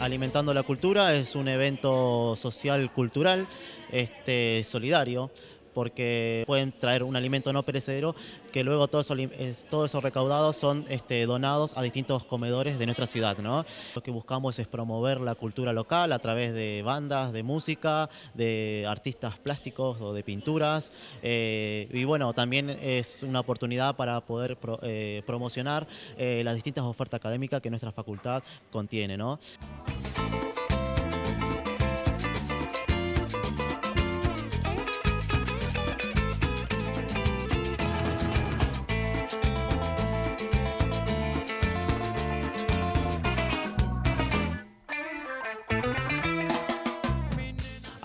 Alimentando la Cultura es un evento social cultural este, solidario porque pueden traer un alimento no perecedero que luego todos esos, todo eso recaudados son este, donados a distintos comedores de nuestra ciudad. ¿no? Lo que buscamos es promover la cultura local a través de bandas, de música, de artistas plásticos o de pinturas. Eh, y bueno, también es una oportunidad para poder eh, promocionar eh, las distintas ofertas académicas que nuestra facultad contiene. ¿no?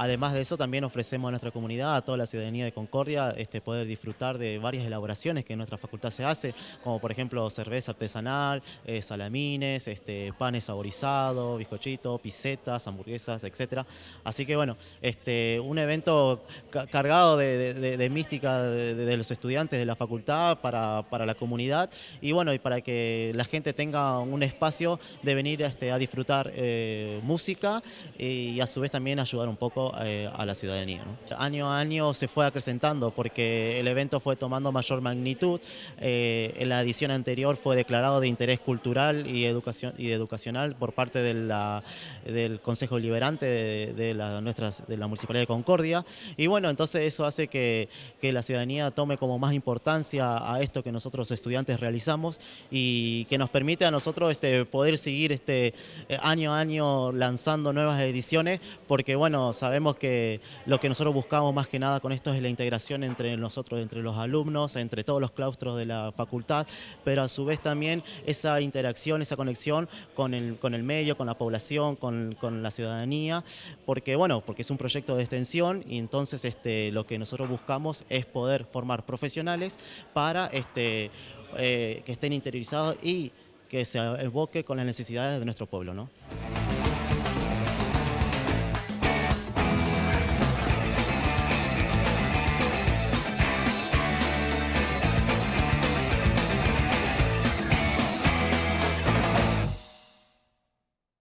Además de eso, también ofrecemos a nuestra comunidad, a toda la ciudadanía de Concordia, este, poder disfrutar de varias elaboraciones que en nuestra facultad se hace, como por ejemplo cerveza artesanal, eh, salamines, este, panes saborizados, bizcochitos, pisetas, hamburguesas, etc. Así que bueno, este, un evento cargado de, mística de, los estudiantes de la facultad para, la comunidad y bueno, y para que la gente tenga un espacio de venir a disfrutar eh, música y a su vez también ayudar un poco eh, a la ciudadanía. Año a año se fue acrecentando porque el evento fue tomando mayor magnitud. Eh, en la edición anterior fue declarado de interés cultural y, educación, y educacional por parte de la, del Consejo Liberante de, la, nuestras, de la Municipalidad de Concordia. Y bueno, entonces eso hace que, que la ciudadanía tome como más importancia a esto que nosotros estudiantes realizamos y que nos permite a nosotros este, poder seguir este, eh, año a año lanzando nuevas ediciones porque bueno, que lo que nosotros buscamos más que nada con esto es la integración entre nosotros, entre los alumnos, entre todos los claustros de la facultad, pero a su vez también esa interacción, esa conexión con el, con el medio, con la población, con, con la ciudadanía, porque bueno, porque es un proyecto de extensión y entonces este, lo que nosotros buscamos es poder formar profesionales para este, eh, que estén interiorizados y que se evoque con las necesidades de nuestro pueblo. ¿no?